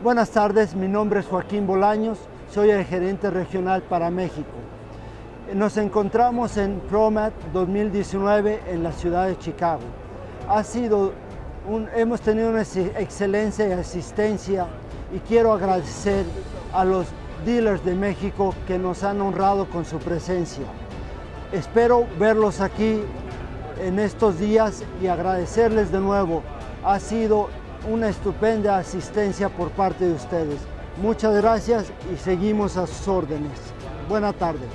Buenas tardes, mi nombre es Joaquín Bolaños, soy el gerente regional para México. Nos encontramos en ProMat 2019 en la ciudad de Chicago. Ha sido un, hemos tenido una excelencia y asistencia y quiero agradecer a los dealers de México que nos han honrado con su presencia. Espero verlos aquí en estos días y agradecerles de nuevo. Ha sido una estupenda asistencia por parte de ustedes. Muchas gracias y seguimos a sus órdenes. Buena tarde.